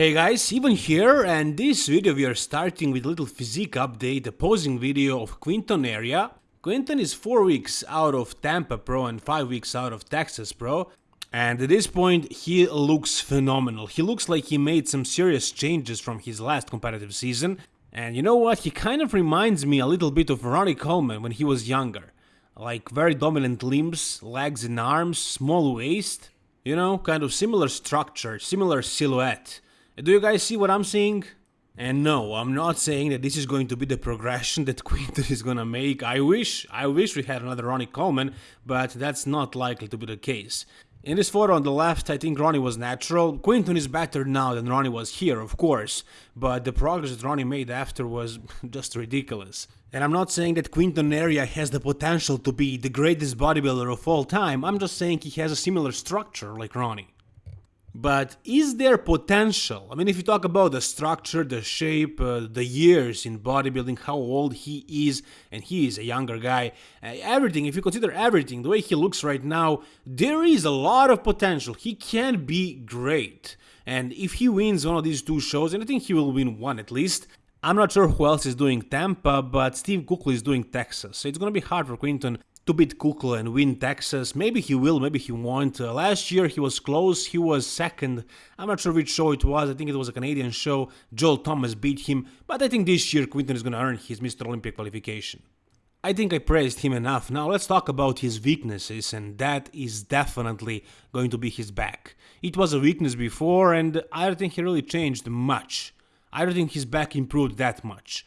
Hey guys, Devon here, and this video we are starting with a little physique update, a posing video of Quinton Eriya. Quinton is 4 weeks out of Tampa Pro and 5 weeks out of Texas Pro, and at this point he looks phenomenal. He looks like he made some serious changes from his last competitive season, and you know what, he kind of reminds me a little bit of Ronnie Coleman when he was younger. Like very dominant limbs, legs and arms, small waist, you know, kind of similar structure, similar silhouette. Do you guys see what I'm seeing? And no, I'm not saying that this is going to be the progression that Quinton is gonna make. I wish, I wish we had another Ronnie Coleman, but that's not likely to be the case. In this photo on the left, I think Ronnie was natural. Quinton is better now than Ronnie was here, of course, but the progress that Ronnie made after was just ridiculous. And I'm not saying that Quinton Eriya has the potential to be the greatest bodybuilder of all time, I'm just saying he has a similar structure like Ronnie. But is there potential? I mean, if you talk about the structure, the shape, uh, the years in bodybuilding, how old he is, and he is a younger guy, uh, everything, if you consider everything, the way he looks right now, there is a lot of potential. He can be great. And if he wins one of these two shows, and I think he will win one at least, I'm not sure who else is doing Tampa, but Steve Kuclo is doing Texas. So it's going to be hard for Quinton to beat Kuclo and win Texas. Maybe he will, maybe he won't. Uh, last year he was close, he was second. I'm not sure which show it was, I think it was a Canadian show. Joel Thomas beat him, but I think this year Quinton is gonna earn his Mr. Olympia qualification. I think I praised him enough. Now let's talk about his weaknesses, and that is definitely going to be his back. It was a weakness before, and I don't think he really changed much. I don't think his back improved that much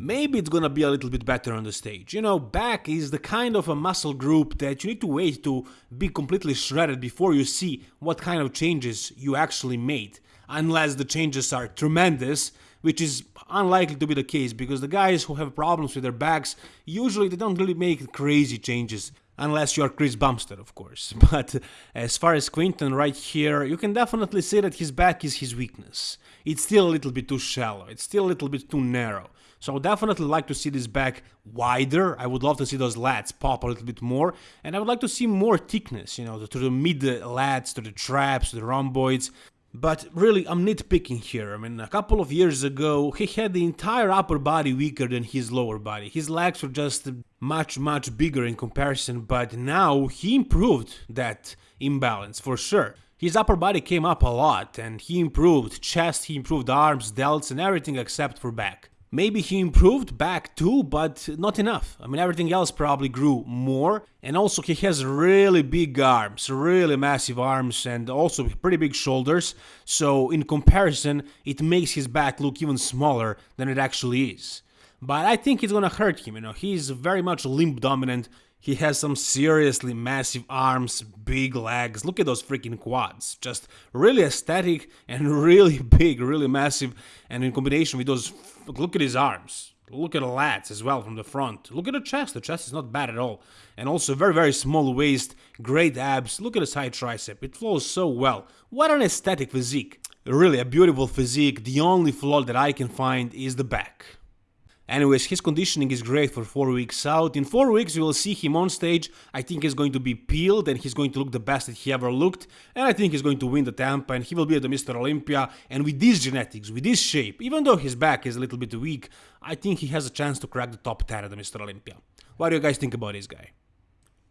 maybe it's gonna be a little bit better on the stage. You know, back is the kind of a muscle group that you need to wait to be completely shredded before you see what kind of changes you actually made. Unless the changes are tremendous, which is unlikely to be the case because the guys who have problems with their backs usually they don't really make crazy changes unless you're Chris Bumstead, of course. But as far as Quinton right here, you can definitely say that his back is his weakness. It's still a little bit too shallow, it's still a little bit too narrow. So I would definitely like to see this back wider. I would love to see those lats pop a little bit more. And I would like to see more thickness, you know, to the mid lats, to the traps, to the rhomboids. But really, I'm nitpicking here. I mean, a couple of years ago, he had the entire upper body weaker than his lower body. His legs were just much, much bigger in comparison, but now he improved that imbalance for sure. His upper body came up a lot, and he improved chest, he improved arms, delts, and everything except for back. Maybe he improved back too, but not enough. I mean, everything else probably grew more. And also, he has really big arms, really massive arms, and also pretty big shoulders. So, in comparison, it makes his back look even smaller than it actually is. But I think it's gonna hurt him, you know, he's very much limb dominant. He has some seriously massive arms, big legs. Look at those freaking quads. Just really aesthetic and really big, really massive. And in combination with those, look at his arms. Look at the lats as well from the front. Look at the chest. The chest is not bad at all. And also very, very small waist, great abs. Look at the side tricep. It flows so well. What an aesthetic physique. Really a beautiful physique. The only flaw that I can find is the back. Anyways, his conditioning is great for 4 weeks out. In 4 weeks we will see him on stage. I think he's going to be peeled and he's going to look the best that he ever looked. And I think he's going to win the Tampa and he will be at the Mr. Olympia. And with these genetics, with this shape, even though his back is a little bit weak, I think he has a chance to crack the top 10 at the Mr. Olympia. What do you guys think about this guy?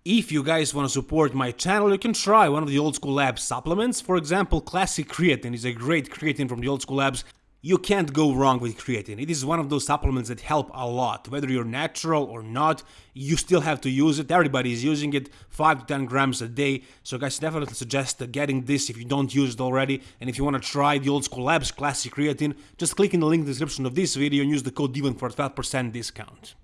If you guys want to support my channel, you can try one of the Old School Labs supplements. For example, Classic Creatine is a great creatine from the Old School Labs. You can't go wrong with creatine. It is one of those supplements that help a lot. Whether you're natural or not, you still have to use it. Everybody is using it 5 to 10 grams a day. So guys, definitely suggest getting this if you don't use it already. And if you want to try the Old School Labs Classic Creatine, just click in the link in the description of this video and use the code DEVON for a 12% discount.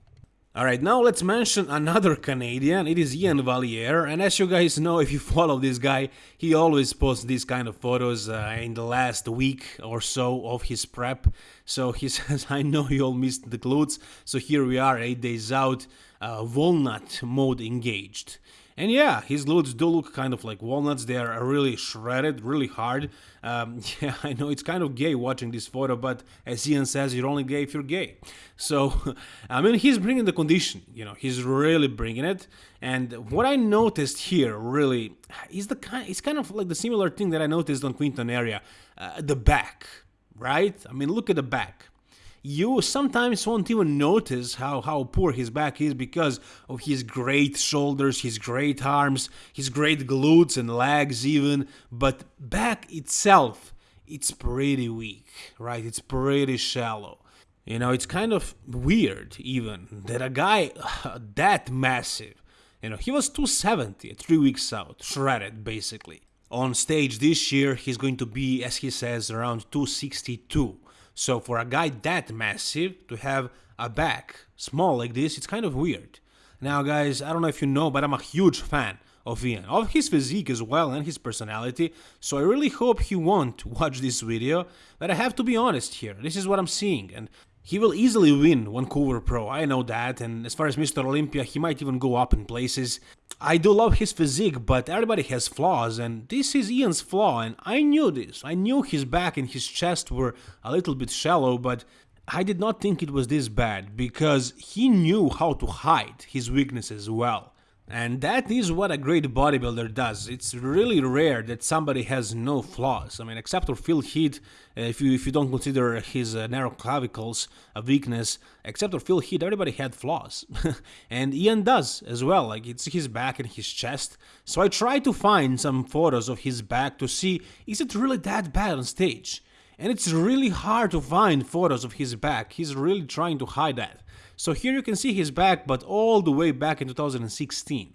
Alright, now let's mention another Canadian, it is Iain Valliere, and as you guys know, if you follow this guy, he always posts these kind of photos uh, in the last week or so of his prep. So he says, I know you all missed the glutes, so here we are, 8 days out, uh, walnut mode engaged. And yeah, his glutes do look kind of like walnuts. They are really shredded, really hard. Um, yeah, I know it's kind of gay watching this photo, but as Iain says, you're only gay if you're gay. So, I mean, he's bringing the condition. You know, he's really bringing it. And what I noticed here really is the kind. It's kind of like the similar thing that I noticed on Quinton Eriya, uh, the back. right? I mean, look at the back. You sometimes won't even notice how, how poor his back is because of his great shoulders, his great arms, his great glutes and legs even, but back itself, it's pretty weak, right? It's pretty shallow. You know, it's kind of weird even that a guy that massive, you know, he was 270 three weeks out, shredded basically. On stage this year, he's going to be, as he says, around 262. So for a guy that massive to have a back small like this, it's kind of weird. Now guys, I don't know if you know, but I'm a huge fan of Iain, of his physique as well and his personality, so I really hope he won't watch this video, but I have to be honest here, this is what I'm seeing, and he will easily win Vancouver Pro, I know that, and as far as Mr. Olympia, he might even go up in places. I do love his physique, but everybody has flaws, and this is Iain's flaw, and I knew this. I knew his back and his chest were a little bit shallow, but I did not think it was this bad, because he knew how to hide his weaknesses well. And that is what a great bodybuilder does. It's really rare that somebody has no flaws. I mean, except for Phil Heath, uh, if you if you don't consider his uh, narrow clavicles a weakness, except for Phil Heath, everybody had flaws, and Iain does as well. Like it's his back and his chest. So I tried to find some photos of his back to see is it really that bad on stage. And it's really hard to find photos of his back. He's really trying to hide that. So here you can see his back, but all the way back in 2016.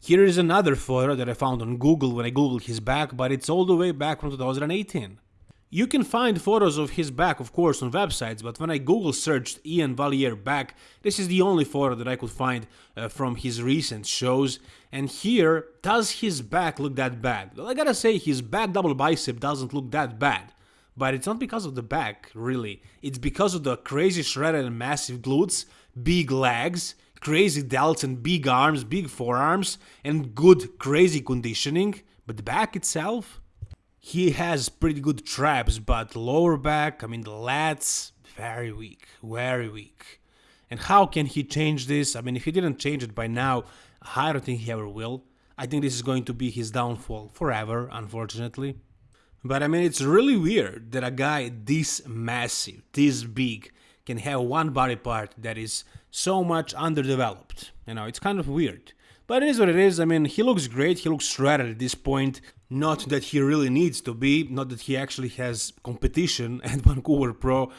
Here is another photo that I found on Google when I googled his back, but it's all the way back from 2018. You can find photos of his back, of course, on websites, but when I Google searched Iain Valliere back, this is the only photo that I could find uh, from his recent shows. And here, does his back look that bad? Well, I gotta say, his back double bicep doesn't look that bad. But it's not because of the back, really. It's because of the crazy shredded and massive glutes, big legs, crazy delts and big arms, big forearms, and good crazy conditioning. But the back itself, he has pretty good traps, but lower back, I mean the lats, very weak, very weak. And how can he change this? I mean, if he didn't change it by now, I don't think he ever will. I think this is going to be his downfall forever, unfortunately. But I mean, it's really weird that a guy this massive, this big, can have one body part that is so much underdeveloped. You know, it's kind of weird. But it is what it is. I mean, he looks great. He looks shredded at this point. Not that he really needs to be, not that he actually has competition at Vancouver Pro.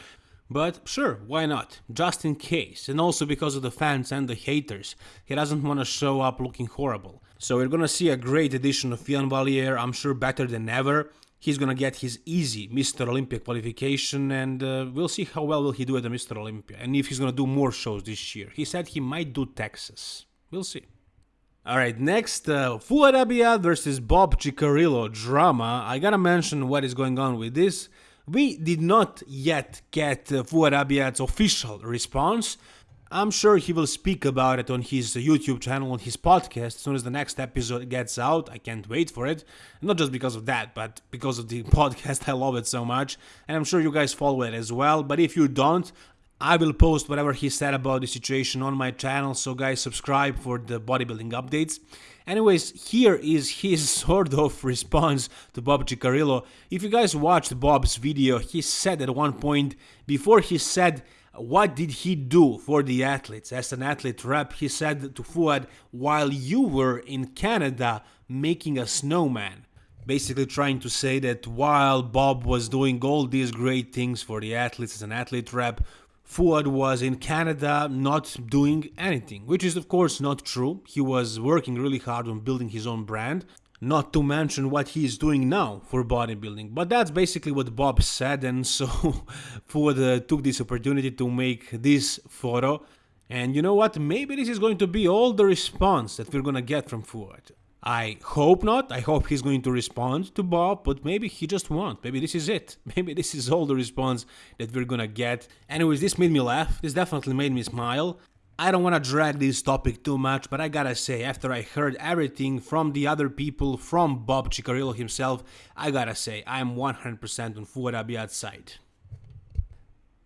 But sure, why not? Just in case. And also because of the fans and the haters. He doesn't want to show up looking horrible. So we're gonna see a great edition of Iain Valliere, I'm sure better than ever he's gonna get his easy Mr. Olympia qualification, and uh, we'll see how well will he do at the Mr. Olympia, and if he's gonna do more shows this year. He said he might do Texas. We'll see. Alright, next, uh, Fouad Abiad versus Bob Cicherillo drama. I gotta mention what is going on with this. We did not yet get uh, Fouad Abiad's official response, I'm sure he will speak about it on his YouTube channel, on his podcast, as soon as the next episode gets out. I can't wait for it. Not just because of that, but because of the podcast. I love it so much. And I'm sure you guys follow it as well. But if you don't, I will post whatever he said about the situation on my channel, so guys subscribe for the bodybuilding updates. Anyways, here is his sort of response to Bob Cicherillo. If you guys watched Bob's video, he said at one point, before he said what did he do for the athletes? As an athlete rep, he said to Fouad, while you were in Canada making a snowman. Basically, trying to say that while Bob was doing all these great things for the athletes as an athlete rep, Fouad was in Canada not doing anything, which is of course not true. He was working really hard on building his own brand, not to mention what he is doing now for bodybuilding. But that's basically what Bob said, and so Fouad uh, took this opportunity to make this photo. And you know what? Maybe this is going to be all the response that we're gonna get from Fouad. I hope not. I hope he's going to respond to Bob, but maybe he just won't. Maybe this is it. Maybe this is all the response that we're gonna get. Anyways, this made me laugh. This definitely made me smile. I don't want to drag this topic too much, but I gotta say, after I heard everything from the other people, from Bob Cicherillo himself, I gotta say, I'm 100% on Fouad Abiad's side.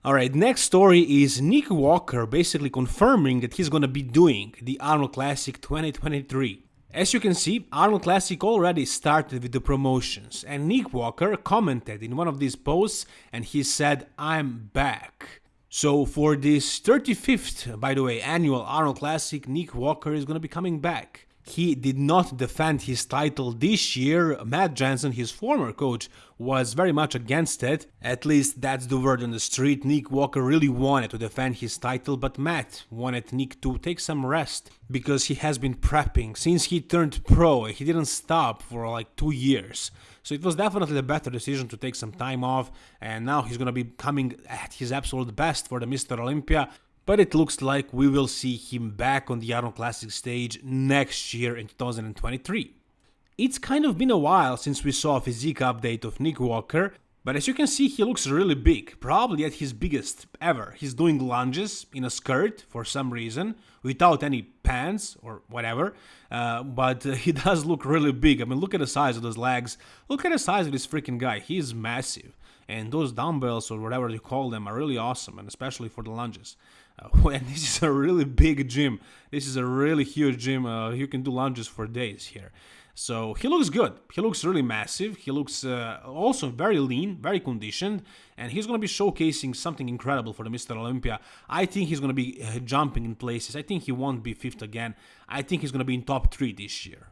Alright, next story is Nick Walker basically confirming that he's gonna be doing the Arnold Classic 2023. As you can see, Arnold Classic already started with the promotions, and Nick Walker commented in one of these posts and he said, I'm back. So for this 35th, by the way, annual Arnold Classic, Nick Walker is gonna be coming back he did not defend his title this year. Matt Jansen, his former coach, was very much against it. At least that's the word on the street. Nick Walker really wanted to defend his title, but Matt wanted Nick to take some rest because he has been prepping. Since he turned pro, he didn't stop for like two years. So it was definitely the better decision to take some time off, and now he's gonna be coming at his absolute best for the Mr. Olympia but it looks like we will see him back on the Arnold Classic stage next year in 2023. It's kind of been a while since we saw a physique update of Nick Walker, but as you can see he looks really big, probably at his biggest ever. He's doing lunges in a skirt for some reason, without any pants or whatever, uh, but uh, he does look really big. I mean look at the size of those legs, look at the size of this freaking guy, he's massive. And those dumbbells or whatever you call them are really awesome, and especially for the lunges. And this is a really big gym. This is a really huge gym. Uh, you can do lunges for days here. So he looks good. He looks really massive. He looks uh, also very lean, very conditioned, and he's going to be showcasing something incredible for the Mr. Olympia. I think he's going to be uh, jumping in places. I think he won't be fifth again. I think he's going to be in top three this year.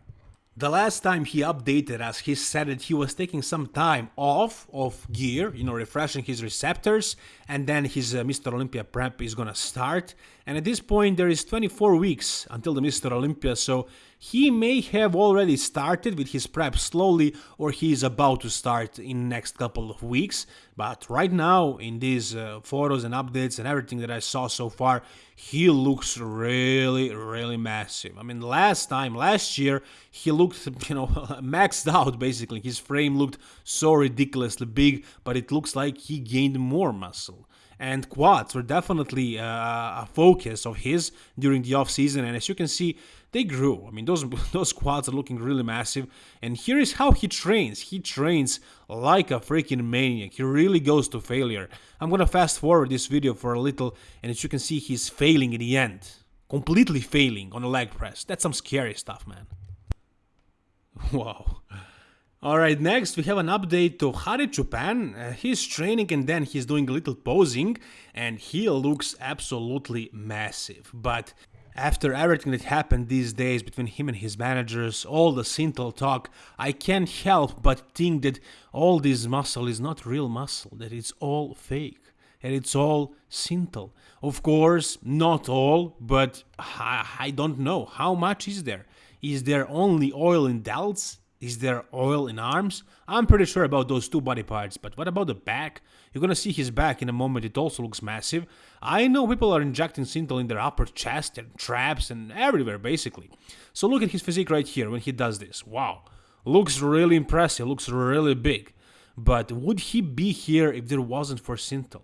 The last time he updated us, he said that he was taking some time off of gear, you know, refreshing his receptors, and then his uh, Mr. Olympia prep is gonna start. And at this point, there is 24 weeks until the Mr. Olympia, so he may have already started with his prep slowly or he is about to start in next couple of weeks. But right now in these uh, photos and updates and everything that I saw so far he looks really really massive. I mean last time last year he looked you know maxed out basically. His frame looked so ridiculously big but it looks like he gained more muscle and quads were definitely uh, a focus of his during the off season and as you can see they grew. I mean, those those quads are looking really massive. And here is how he trains. He trains like a freaking maniac. He really goes to failure. I'm gonna fast forward this video for a little, and as you can see, he's failing in the end. Completely failing on a leg press. That's some scary stuff, man. Wow. Alright, next we have an update to Hadi Choopan. Uh, he's training and then he's doing a little posing and he looks absolutely massive. But after everything that happened these days between him and his managers, all the Synthol talk, I can't help but think that all this muscle is not real muscle, that it's all fake, and it's all Synthol. Of course, not all, but I, I don't know. How much is there? Is there only oil in delts? Is there oil in arms? I'm pretty sure about those two body parts, but what about the back? You're gonna see his back in a moment, it also looks massive. I know people are injecting Synthol in their upper chest and traps and everywhere basically. So look at his physique right here when he does this. Wow, looks really impressive, looks really big. But would he be here if there wasn't for Synthol?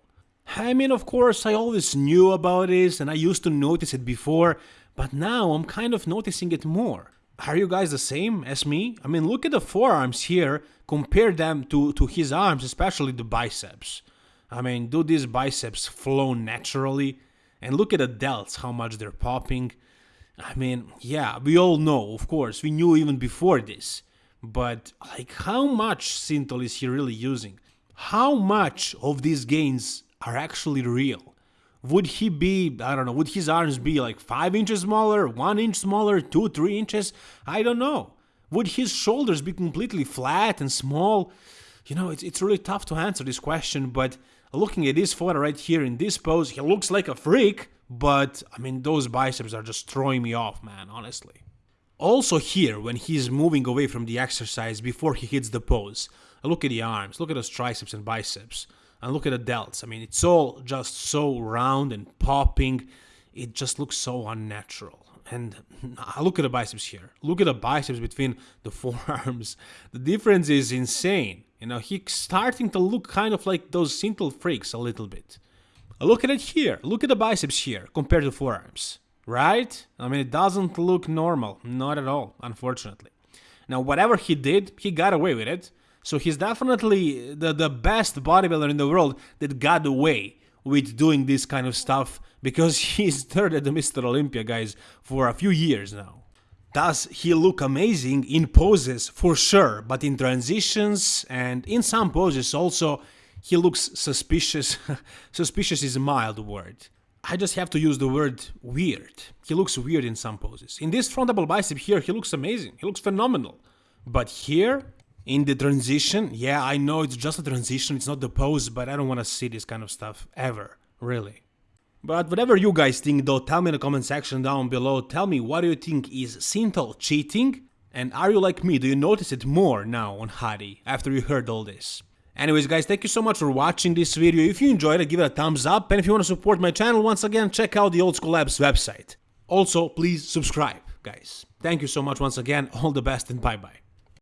I mean, of course, I always knew about this and I used to notice it before, but now I'm kind of noticing it more. Are you guys the same as me? I mean, look at the forearms here, compare them to, to his arms, especially the biceps. I mean, do these biceps flow naturally? And look at the delts, how much they're popping. I mean, yeah, we all know, of course, we knew even before this. But, like, how much Synthol is he really using? How much of these gains are actually real? Would he be, I don't know, would his arms be like 5 inches smaller, 1 inch smaller, 2, 3 inches? I don't know. Would his shoulders be completely flat and small? You know, it's, it's really tough to answer this question, but looking at this photo right here in this pose, he looks like a freak, but I mean, those biceps are just throwing me off, man, honestly. Also here, when he's moving away from the exercise before he hits the pose, look at the arms, look at those triceps and biceps and look at the delts. I mean, it's all just so round and popping. It just looks so unnatural. And look at the biceps here. Look at the biceps between the forearms. The difference is insane. You know, he's starting to look kind of like those Synthol freaks a little bit. Look at it here. Look at the biceps here compared to forearms. Right? I mean, it doesn't look normal. Not at all, unfortunately. Now, whatever he did, he got away with it. So he's definitely the, the best bodybuilder in the world that got away with doing this kind of stuff because he's third at the Mr. Olympia, guys, for a few years now. Does he look amazing in poses? For sure, but in transitions and in some poses also, he looks suspicious. suspicious is a mild word. I just have to use the word weird. He looks weird in some poses. In this front double bicep here, he looks amazing. He looks phenomenal. But here, in the transition, yeah, I know it's just a transition, it's not the pose, but I don't want to see this kind of stuff ever, really. But whatever you guys think though, tell me in the comment section down below, tell me what do you think is Synthol cheating? And are you like me, do you notice it more now on Hadi after you heard all this? Anyways guys, thank you so much for watching this video, if you enjoyed it give it a thumbs up, and if you want to support my channel once again, check out the Old School Labs website. Also, please subscribe, guys. Thank you so much once again, all the best and bye bye.